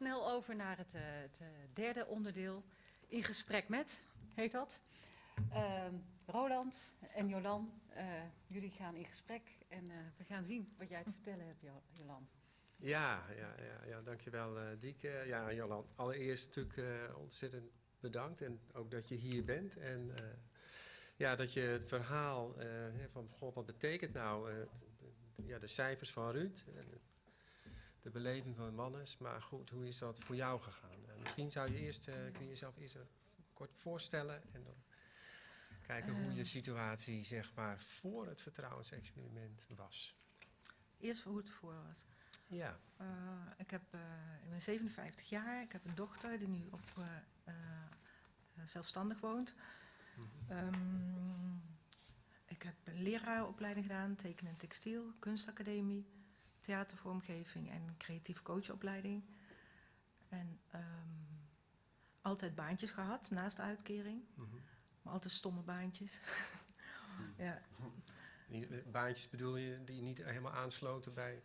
snel over naar het, eh, het eh, derde onderdeel. In gesprek met, heet dat. Ehm, Roland en Jolan, eh, jullie gaan in gesprek en we gaan zien wat jij te vertellen hebt, Jo- Jolan. Ja, ja, ja, ja dankjewel Dieke. Ja, Jolan, allereerst natuurlijk ontzettend bedankt en ook dat je hier bent. En ja, dat je het verhaal van, god, wat betekent nou ja, de cijfers van Ruud, de beleving van Mannes, maar goed, hoe is dat voor jou gegaan? Uh, misschien zou je eerst, uh, kun je jezelf eerst kort voorstellen en dan kijken hoe je situatie, zeg maar, voor het vertrouwensexperiment was. Eerst hoe het voor was. Ja. Uh, ik, heb, ik ben 57 jaar, ik heb een dochter die nu op, zelfstandig woont. Mm -hmm. um, ik heb een leraaropleiding gedaan, tekenen en textiel, kunstacademie, theatervormgeving en creatieve coachopleiding. En um, altijd baantjes gehad naast de uitkering, mm -hmm. maar altijd stomme baantjes. ja. Baantjes bedoel je die niet helemaal aansloten bij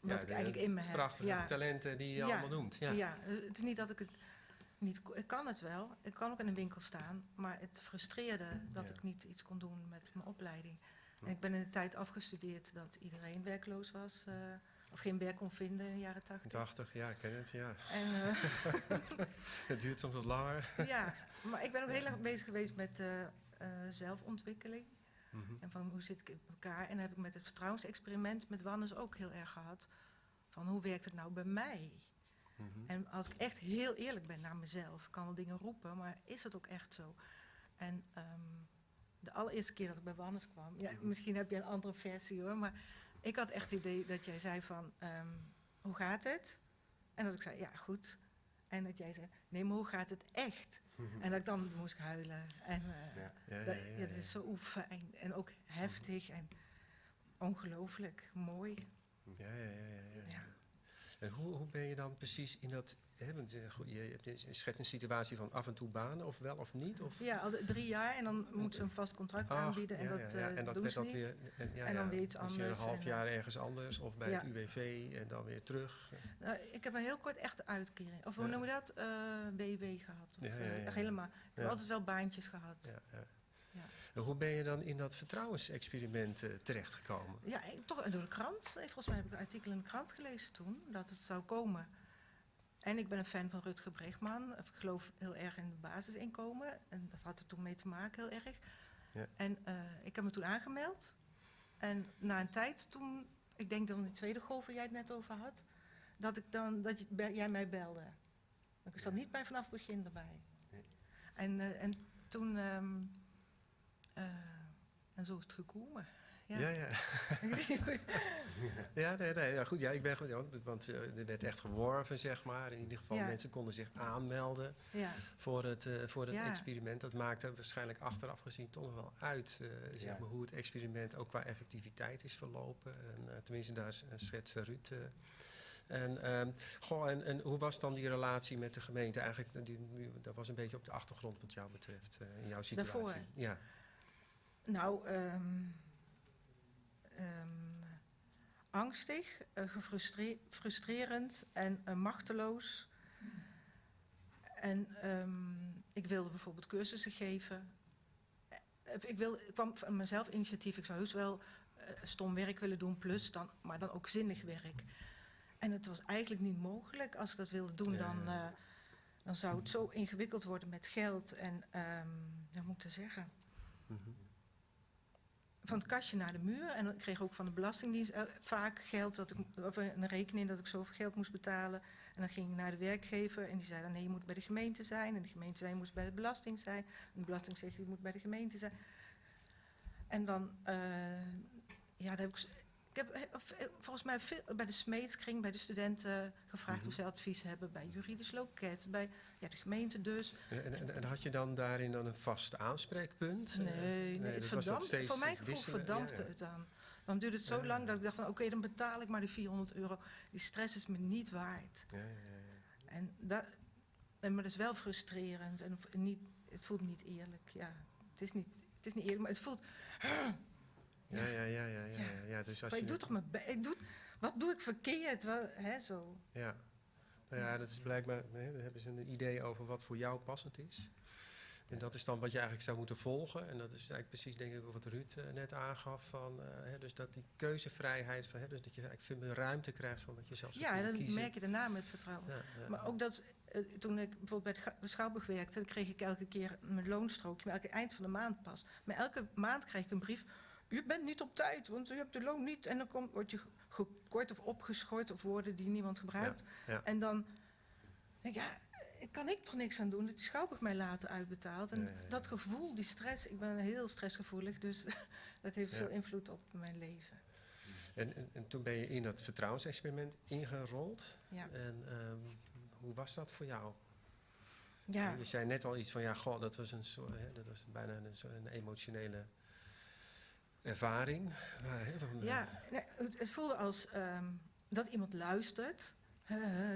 wat ja, ik eigenlijk in me heb. prachtige ja. talenten die je ja. allemaal noemt. Ja. ja, het is niet dat ik het niet... Ik kan het wel. Ik kan ook in een winkel staan. Maar het frustreerde dat ik niet iets kon doen met mijn opleiding. En ik ben in de tijd afgestudeerd dat iedereen werkloos was. eh, of geen werk kon vinden in de jaren tachtig. 80, ja, ik ken het, ja. En, eh, het duurt soms wat langer. ja, maar ik ben ook heel erg bezig geweest met eh, zelfontwikkeling. Mhm. En van hoe zit ik in elkaar? En heb ik met het vertrouwensexperiment met Wannes ook heel erg gehad. Van hoe werkt het nou bij mij? Mhm. En als ik echt heel eerlijk ben naar mezelf, kan wel dingen roepen, maar is het ook echt zo? En ehm, de allereerste keer dat ik bij Wannes kwam, ja, misschien heb je een andere versie hoor, maar ik had echt het idee dat jij zei van, ehm, hoe gaat het? En dat ik zei, ja goed. En dat jij zei, nee, maar hoe gaat het echt? En dat ik dan moest huilen. En uh, Ja. Ja, dat, ja, ja, ja, dat ja. is zo fijn en ook heftig en ongelooflijk mooi. Ja, ja, ja, ja, ja. Ja. En hoe, hoe ben je dan precies in dat... Hè, want, eh, je, je schetst een situatie van af en toe banen, of wel of niet? Of, Ja, al drie jaar en dan moet ze een vast contract Ach, aanbieden en ja, dat, ja, ja. eh, En dat doen werd ze dat niet. weer... En, ja, En dan weer iets je een anders half jaar ergens anders, of bij het UWV en dan weer terug. Nou, ik heb een heel kort echte uitkering. Of hoe Ja. noem je dat? Eh BW gehad. Of, echt helemaal. Ik heb altijd wel baantjes gehad. Ja, ja. Ja. En hoe ben je dan in dat vertrouwensexperiment terechtgekomen? Ja, ik- toch door de krant. Volgens mij heb ik een artikel in de krant gelezen toen, dat het zou komen. En ik ben een fan van Rutger Bregman. Ik geloof heel erg in het basisinkomen. En dat had er toen mee te maken, heel erg. Ja. En eh, ik heb me toen aangemeld. En na een tijd toen, ik denk dan die tweede golf waar jij het net over had, dat, ik dan, dat je, jij mij belde. Ik zat niet bij vanaf het begin erbij. Nee. En, eh, en toen, ehm, eh, en zo is het gekomen. Ja. Ja, ja. ja, nee, nee, ja, goed. Ja, ik ben ja, want eh, er werd echt geworven, zeg maar. In ieder geval, Ja. mensen konden zich aanmelden ja. voor het, eh, voor het Ja. experiment. Dat maakte waarschijnlijk achteraf gezien toch nog wel uit, eh, zeg Ja. maar, hoe het experiment ook qua effectiviteit is verlopen. En, eh, tenminste, daar s- schetst Ruud. eh. en, ehm, goh, en, en hoe was dan die relatie met de gemeente? Eigenlijk, die, dat was een beetje op de achtergrond wat jou betreft, eh, in jouw situatie. Daarvoor? Ja. Nou, ehm, ehm, angstig, eh, frustrerend en eh, machteloos. En ehm, ik wilde bijvoorbeeld cursussen geven. Eh, Ik, wil, ik kwam van mezelf initiatief. Ik zou heus wel stom werk willen doen, plus dan, maar dan ook zinnig werk. En het was eigenlijk niet mogelijk. Als ik dat wilde doen, dan, dan zou het zo ingewikkeld worden met geld. En ehm ja, moet ik dat zeggen? Mhm. Van het kastje naar de muur. En ik kreeg ook van de Belastingdienst eh, vaak geld, dat ik, of een rekening dat ik zoveel geld moest betalen. En dan ging ik naar de werkgever en die zei dan nee, je moet bij de gemeente zijn. En de gemeente zei je moet bij de belasting zijn. En de belasting zegt je moet bij de gemeente zijn. En dan, eh, ja, daar heb ik... Ik heb eh, eh, volgens mij veel, bij de smeedskring, bij de studenten gevraagd Mhm. of ze advies hebben. Bij juridisch loket, bij ja, de gemeente dus. En, en, en had je dan daarin dan een vast aanspreekpunt? Nee, Eh, nee, het was dat verdampt, voor mijn gevoel verdampte Ja, ja. het dan. Dan duurde het zo Ja, lang dat ik dacht van oké, dan betaal ik maar die 400 euro. Die stress is me niet waard. Ja, ja, ja. En dat, en, maar dat is wel frustrerend en niet, het voelt niet eerlijk. Ja, het is niet, het is niet eerlijk, maar het voelt... Ja, ja, ja, ja, ja, Ja. Dus als Maar je ik doe toch mijn ik doe, Wat doe ik verkeerd? Wat, hè, zo. Ja. Nou ja, dat is blijkbaar, hè, hebben ze een idee over wat voor jou passend is. En dat is dan wat je eigenlijk zou moeten volgen. En dat is eigenlijk precies, denk ik, wat Ruud eh, net aangaf. Van, eh, hè, dus dat die keuzevrijheid, van, hè, dus dat je eigenlijk veel meer ruimte krijgt van wat je zelf zou Ja, kunnen dat kiezen. merk je daarna met vertrouwen. Ja, ja. Maar ook dat, eh, toen ik bijvoorbeeld bij de Schouwburg werkte, dan kreeg ik elke keer mijn loonstrookje, maar elke eind van de maand pas. Maar elke maand krijg ik een brief, u bent niet op tijd, want u hebt de loon niet. En dan komt, word je gekort of opgeschort of woorden die niemand gebruikt. ja. En dan denk ik, ja, kan ik toch niks aan doen dat die Schouwburg mij later uitbetaalt. En Ja, dat gevoel, die stress, ik ben heel stressgevoelig, dus dat heeft veel invloed op mijn leven. En, en, en toen ben je in dat vertrouwensexperiment ingerold. En ehm, hoe was dat voor jou? Ja. Je zei net al iets van, ja, goh, dat was, een soort, hè, dat was bijna een, soort- een emotionele ervaring. Eh, Ja, nee, het, het voelde als ehm, dat iemand luistert.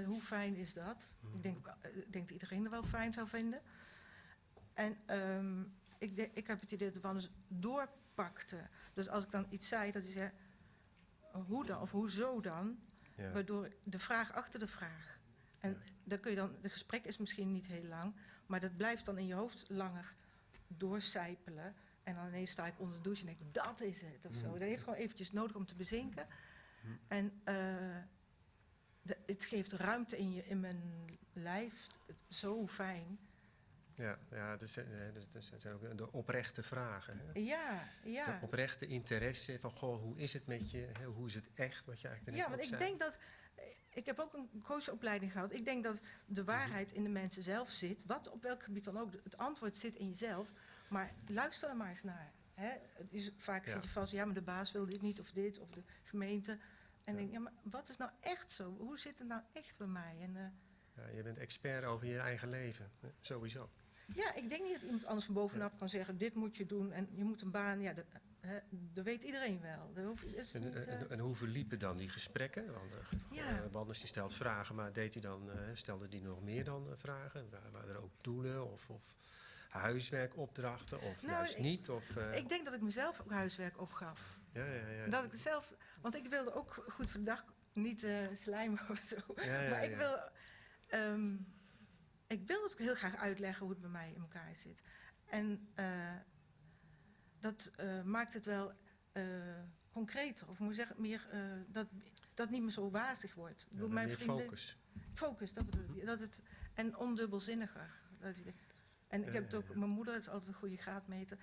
Hoe fijn is dat? Ik, denk, eh, ik denk dat iedereen het wel fijn zou vinden. En ehm, ik, de- ik heb het idee dat Wannes doorpakte. Dus als ik dan iets zei, dat hij zei, hoe dan of hoezo dan? ja. Waardoor de vraag achter de vraag. En Ja. dan kun je dan, de gesprek is misschien niet heel lang, maar dat blijft dan in je hoofd langer doorcijpelen. En dan ineens sta ik onder de douche en denk ik, dat is het of zo. Mhm. Dat heeft gewoon eventjes nodig om te bezinken. Mhm. En eh, de- het geeft ruimte in, je, in mijn lijf. Zo fijn. Ja, ja zijn, hè, dat- dat zijn ook de oprechte vragen. Hè? Ja, ja. De oprechte interesse van, goh, hoe is het met je? Hoe is het echt, wat je eigenlijk Ja, want ik zei. denk dat. Ik heb ook een coachopleiding gehad. Ik denk dat de Mhm. waarheid in de mensen zelf zit. Wat op welk gebied dan ook. Het antwoord zit in jezelf. Maar luister er maar eens naar. Hè? Het is, vaak Ja. zit je vast, ja, maar de baas wil dit niet of dit, of de gemeente. En Ja. denk, ja, maar wat is nou echt zo? Hoe zit het nou echt bij mij? En, eh, Ja, je bent expert over je eigen leven, hè, sowieso. ja, ik denk niet dat iemand anders van bovenaf kan zeggen: dit moet je doen en je moet een baan. Ja, dat, hè, dat weet iedereen wel. Dat hoeft, is En, niet, eh, en, en hoe verliepen dan die gesprekken? Want uh, Ja. Wanders die stelt vragen, maar deed hij dan, stelde hij nog meer dan vragen? Wa- Waren er ook doelen of, of huiswerkopdrachten of Nou, juist ik- niet? Of, eh, ik denk dat ik mezelf ook huiswerk opgaf. ja, ja, ja. Dat ik zelf, want ik wilde ook goed voor de dag niet eh slijmen of zo. Ja, ja, maar ik wil, ehm, ik wil het ook heel graag uitleggen hoe het bij mij in elkaar zit. En eh, dat maakt het wel concreter, of moet ik zeggen, meer, dat dat niet meer zo wazig wordt. Ja, mijn meer vrienden, focus. Focus, dat bedoel ik. Dat het, en ondubbelzinniger. Dat je denkt- en ik heb het ook, ja. mijn moeder is altijd een goede graadmeter.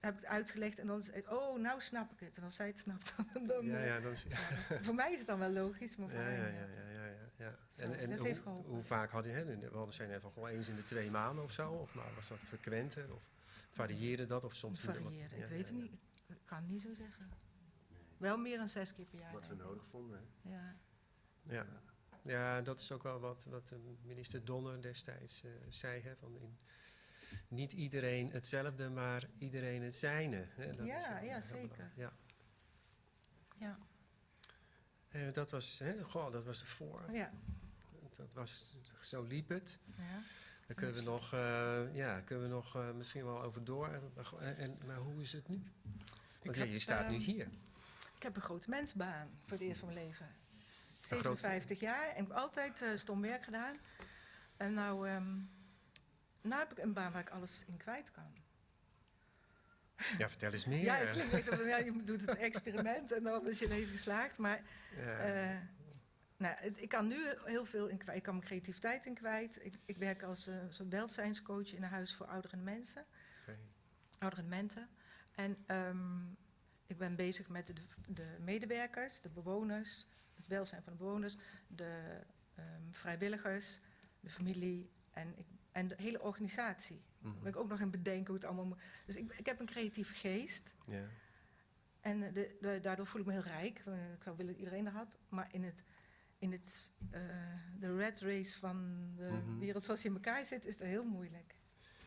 Heb ik het uitgelegd en dan zei het, oh, nou snap ik het. En als zij het snapt, dan. dan Ja, eh, ja, dan is, ja, voor mij is het dan wel logisch, maar voor ja, ja, ja, ja, ja, ja. Zo, En, en hoe, heeft geholpen. hoe vaak had je, hè, we hadden zijn net van gewoon eens in de twee maanden of zo? Of maar was dat frequenter? Of varieerde dat? Of soms varieerde. Ja, ik weet ja, het niet. Ik kan het niet zo zeggen. Wel meer dan zes keer per jaar. Wat we ik. nodig vonden. Hè? Ja. Ja. ja, dat is ook wel wat, wat eh, minister Donner destijds eh, zei. Hè, van in, niet iedereen hetzelfde, maar iedereen het zijne. Hè, dat Ja, is ja, zeker. Ja. Ja. Dat, was, hè, goh, dat was ervoor. Ja. Dat was, zo liep het. ja. Daar kunnen we nog, eh, ja, kunnen we nog eh, misschien wel over door. En, en- maar hoe is het nu? Want heb, je staat nu ehm, hier. Ik heb een grote mensbaan voor het eerst van mijn leven. grote- 57 jaar en ik heb altijd eh, stom werk gedaan. En nou, ehm, nou heb ik een baan waar ik alles in kwijt kan. Ja, vertel eens meer. Ja, het klinkt ja, je doet het experiment en dan is je leven geslaagd. Maar Ja. eh, nou, het- ik kan nu heel veel in kwijt. Ik kan mijn creativiteit in kwijt. Ik, ik werk als uh, zo'n welzijnscoach in een huis voor oudere mensen. Oké. oudere mensen. En ehm, ik ben bezig met de, de medewerkers, de bewoners, het welzijn van de bewoners, de ehm, vrijwilligers, de familie en, ik, en de hele organisatie. Daar Mhm. ben ik ook nog in bedenken hoe het allemaal moet. Dus ik, ik heb een creatieve geest. Ja. En eh, de, de- daardoor voel ik me heel rijk. Eh, Ik zou willen dat iedereen dat had. Maar in het, in het, eh, de red race van de Mhm. wereld zoals die in elkaar zit, is dat heel moeilijk.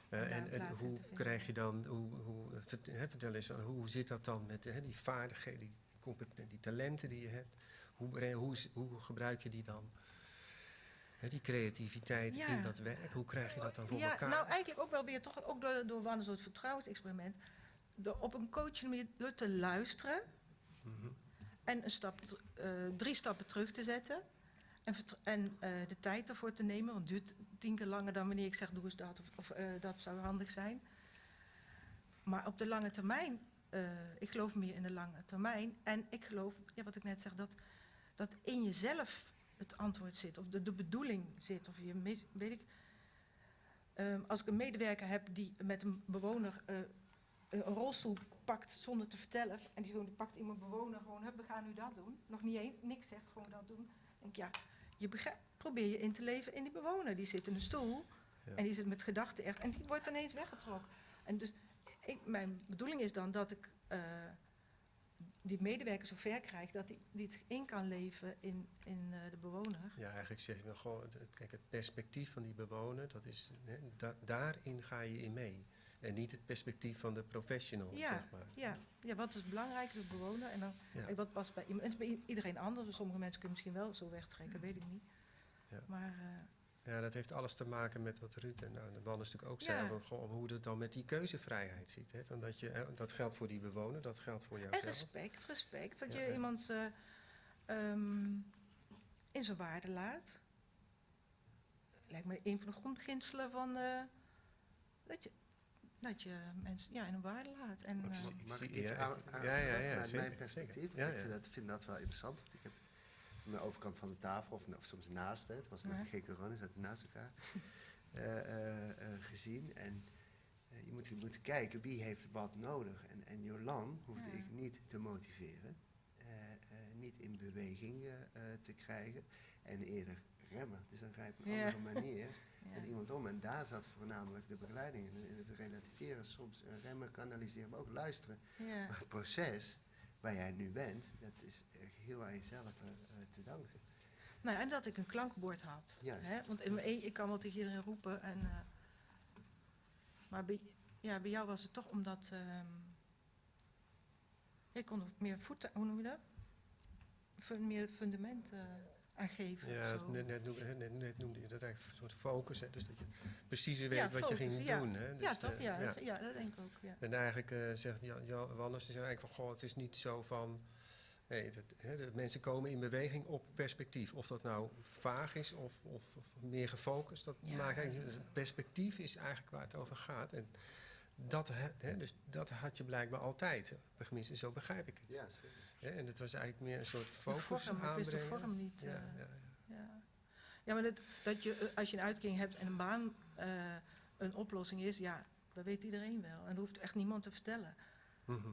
En hoe krijg je dan, hoe, hoe, vertel eens, aan, hoe zit dat dan met hè, die vaardigheden, die, die talenten die je hebt? Hoe, hoe, hoe gebruik je die dan? Die creativiteit Ja. in dat werk, hoe krijg je dat dan voor ja, elkaar? nou eigenlijk ook wel weer toch ook door, door door het vertrouwensexperiment. Door op een coaching manier door te luisteren Mhm. en een stap, eh, drie stappen terug te zetten. En, en eh, de tijd ervoor te nemen, want het duurt tien keer langer dan wanneer ik zeg doe eens dat of, of eh, dat zou handig zijn. Maar op de lange termijn, ik geloof meer in de lange termijn. En ik geloof, ja, wat ik net zeg, dat, dat in jezelf het antwoord zit, of de, de bedoeling zit. Of je, mis- weet ik, Ehm, als ik een medewerker heb die met een bewoner eh, een rolstoel pakt zonder te vertellen, en die, gewoon, die pakt iemand bewoner gewoon, we gaan nu dat doen, nog niet eens, niks zegt, gewoon dat doen. Denk ik, ja, je begrijpt, probeer je in te leven in die bewoner. Die zit in een stoel Ja. en die zit met gedachten echt, en die wordt ineens weggetrokken. En dus ik, mijn bedoeling is dan dat ik eh, die medewerker zover krijg dat hij die het in kan leven in, in eh, de bewoner. Ja, eigenlijk zeg je dan gewoon, het, het- kijk, het perspectief van die bewoner, dat is, hè, da- daarin ga je in mee. En niet het perspectief van de professional, Ja, zeg maar. Ja, ja, wat is belangrijk, de bewoner. En dan, Ja. wat past bij bij iedereen anders. Dus sommige mensen kunnen misschien wel zo wegtrekken, weet ik niet. Ja. Maar eh, Ja, dat heeft alles te maken met wat Ruud en nou, de Wannes natuurlijk ook Ja. zei, van, goh, hoe het dan met die keuzevrijheid zit. Hè? Van dat, je, dat geldt voor die bewoner, dat geldt voor en jouzelf. respect, respect. Dat Ja, je ja. iemand eh, ehm, in zijn waarde laat. Lijkt me een van de grondbeginselen van eh, dat je, dat je mensen ja, in een waarde laat. En, Ik zie- Mag ik zie- iets ja, aan, ik- aan ja, ja, ja, mijn perspectief? Ja, ik ja. vind dat, vind dat wel interessant. Want ik heb aan de overkant van de tafel, of, of soms naast, hè, het was nog geen corona, zaten naast elkaar, eh, eh, eh, gezien. En je, moet, je moet kijken wie heeft wat nodig. En, en Jolan hoefde ik niet te motiveren, niet in beweging te krijgen en eerder remmen. Dus dan ga je op een Ja. andere manier ja. iemand om. En daar zat voornamelijk de begeleiding in. In het relativeren, soms remmen, kanaliseren, maar ook luisteren. ja. Maar het proces waar jij nu bent, dat is heel aan jezelf eh, eh, te danken. Nou ja, en dat ik een klankbord had. Juist. Hè? Want in mijn eentje, ik kan wel tegen iedereen roepen. En, eh, maar bij, ja, bij jou was het toch omdat... ehm ik kon er meer voeten, hoe noem je dat? Meer fundament eh, aan geven. Ja, net, net, noemde, net, net noemde je dat eigenlijk een soort focus. Hè? Dus dat je precieze weet Ja, wat je ging ja. doen. Hè? Dus, ja, toch? eh, Ja, ja. Dat, ja, dat denk ik ook. Ja. En eigenlijk eh, zegt Jan, Jan Wannes, die zegt eigenlijk van, goh, het is niet zo van... Nee, dat, hè, de mensen komen in beweging op perspectief. Of dat nou vaag is of, of, of meer gefocust, dat Ja. maakt eigenlijk... Het perspectief is eigenlijk waar het over gaat. En dat, hè, hè, dus dat had je blijkbaar altijd. Tenminste, zo begrijp ik het. Ja, zeker. En het was eigenlijk meer een soort focus vorm, wist de aanbrengen. vorm niet. Ja, eh, ja, ja. Ja, ja maar dat, dat je, eh, als je een uitkering hebt en een baan eh, een oplossing is, ja, dat weet iedereen wel. En dat hoeft echt niemand te vertellen. Mhm.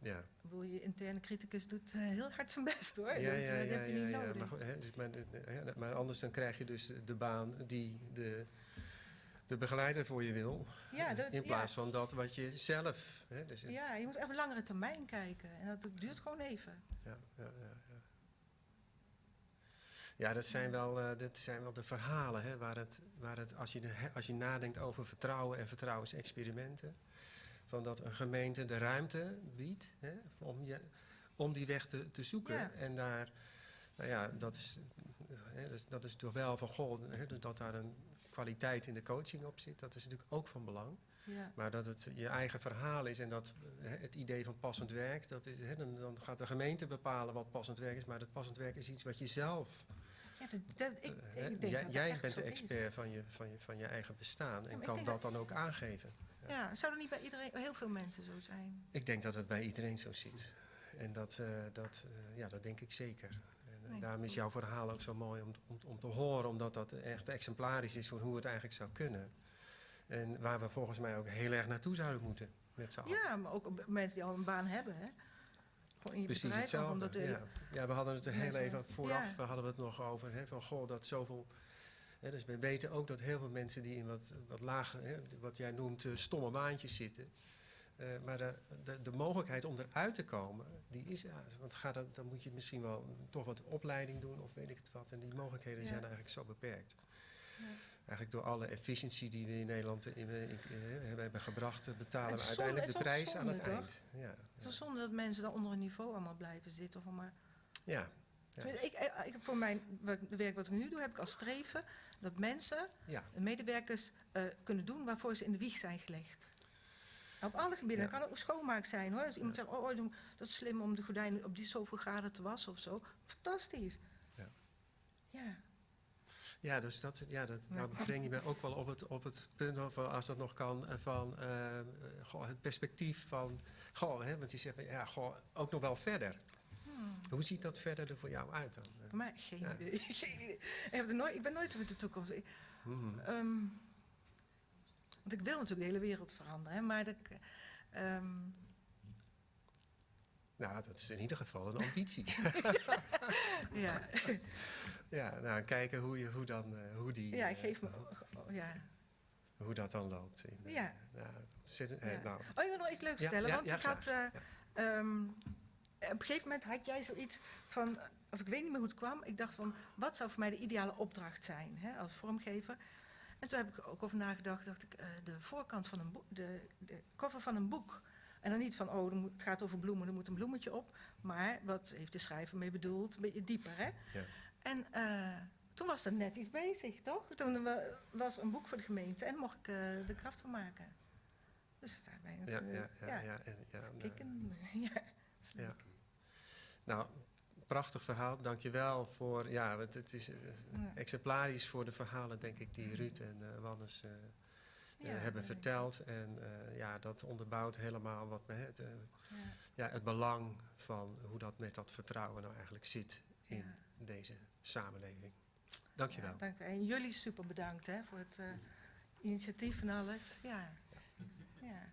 Ja. Ik bedoel, je interne criticus doet heel hard zijn best hoor. Ja, dus ja, dat ja, heb je ja, niet ja, nodig. Maar, goed, hè, dus maar anders dan krijg je dus de baan die de, de begeleider voor je wil. ja, dat, in plaats van dat wat je zelf. Hè, dus, ja, je moet even langere termijn kijken. En dat duurt gewoon even. ja, ja, ja, ja. Ja, dat zijn wel, eh, dat zijn wel de verhalen hè, waar het, waar het als, je de, als je nadenkt over vertrouwen en vertrouwensexperimenten, van dat een gemeente de ruimte biedt hè, om, je, om die weg te, te zoeken. En daar, nou ja, dat is, hè, dat is, dat is toch wel van goh, hè, dat daar een kwaliteit in de coaching op zit, dat is natuurlijk ook van belang. Ja. Maar dat het je eigen verhaal is en dat eh, het idee van passend werk, dat is, hè, dan, dan gaat de gemeente bepalen wat passend werk is, maar dat passend werk is iets wat je zelf. Ja, dat, dat- ik, hè, ik denk jij dat dat bent de is. expert van je, van, je, van je eigen bestaan en kan dat dan ook aangeven. Ja, zou er niet bij iedereen, heel veel mensen zo zijn? Ik denk dat het bij iedereen zo zit. En dat, eh, dat, eh, ja, dat denk ik zeker. En, daarom is jouw verhaal ook zo mooi om, om, om te horen, omdat dat echt exemplarisch is voor hoe het eigenlijk zou kunnen. En waar we volgens mij ook heel erg naartoe zouden moeten met z'n allen. Ja, maar ook mensen die al een baan hebben. Hè? Precies bedrijf. hetzelfde. Omdat ja. ja, we hadden het er heel even vooraf ja. we hadden we het nog over. Hè, van goh, dat zoveel. Hè, dus we weten ook dat heel veel mensen die in wat, wat lage, hè, wat jij noemt, eh, stomme baantjes zitten. Eh, maar de, de, de mogelijkheid om eruit te komen, die is Want ga dat, dan moet je misschien wel toch wat opleiding doen of weet ik het wat. En die mogelijkheden Ja. zijn eigenlijk zo beperkt. Ja. Eigenlijk door alle efficiëntie die we in Nederland in, in- in- hebben gebracht, eh, betalen we uiteindelijk de zonde- prijs aan het eind. Ja, Het ja. is zonde dat mensen daar onder een niveau allemaal blijven zitten. Of maar, ja. ik, ik, voor mijn werk wat ik nu doe, heb ik als streven dat mensen, medewerkers, eh, kunnen doen waarvoor ze in de wieg zijn gelegd. Op alle gebieden. Ja. Dat kan ook schoonmaak zijn hoor. Als iemand zegt, oh, oh, dat is slim om de gordijnen op die zoveel graden te wassen of zo. Fantastisch. Ja, Ja, dus dat, ja, dat Ja. nou breng je me ook wel op het, op het punt, of, als dat nog kan, eh, van eh, eh, goh, het perspectief van, goh, hè, want zegt, van, ja, goh, ook nog wel verder. Hmm. Hoe ziet dat verder er voor jou uit dan? voor mij geen Ja. idee. Geen idee. Ik, heb nooit, ik ben nooit met de toekomst. Ik- Mhm. Ehm, want ik wil natuurlijk de hele wereld veranderen, hè, maar dat, ik, ehm, Nou, dat is in ieder geval een ambitie. ja, ja, nou, kijken hoe, je, hoe, dan, eh, hoe, die, ja, eh, geef me, oh, ja. hoe dat dan loopt. In, eh, Ja. nou, eh, nou, Oh, je wil nog iets leuks vertellen? ja, want ja, ik had, eh, ehm, op een gegeven moment had jij zoiets van, of ik weet niet meer hoe het kwam. Ik dacht van, wat zou voor mij de ideale opdracht zijn hè, als vormgever? En toen heb ik ook over nagedacht, dacht ik, eh, de voorkant van een boek, de, de cover van een boek. En dan niet van, oh, het gaat over bloemen, er moet een bloemetje op. Maar wat heeft de schrijver mee bedoeld? Een beetje dieper, hè? Ja. En eh, toen was er net iets bezig, toch? Toen wa- was er een boek voor de gemeente en mocht ik eh, de kracht van maken. Dus daar ben ik... ja, ja, ja, ja, ja, Kikken. Ja. Ja. Nou, prachtig verhaal. Dankjewel voor, ja, het, het is eh, Ja. exemplarisch voor de verhalen, denk ik, die Ruud en eh Wannes eh, Ja, hebben ja. verteld. En eh, ja, dat onderbouwt helemaal wat me, het, Ja. ja, het belang van hoe dat met dat vertrouwen nou eigenlijk zit in Ja. deze samenleving. Dankjewel. Ja, dank. En jullie super bedankt hè, voor het eh, initiatief en alles. Ja. Ja.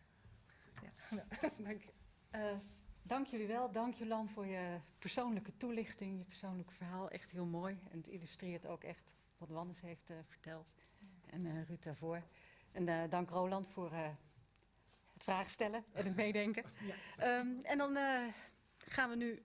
ja. dank je. Dank jullie wel. Dank Jolan voor je persoonlijke toelichting, je persoonlijke verhaal. Echt heel mooi. En het illustreert ook echt wat Wannes heeft eh, verteld. En eh, Ruud daarvoor. En eh, dank Roland voor het vragen stellen en het meedenken. Ja. Ehm, en dan gaan we nu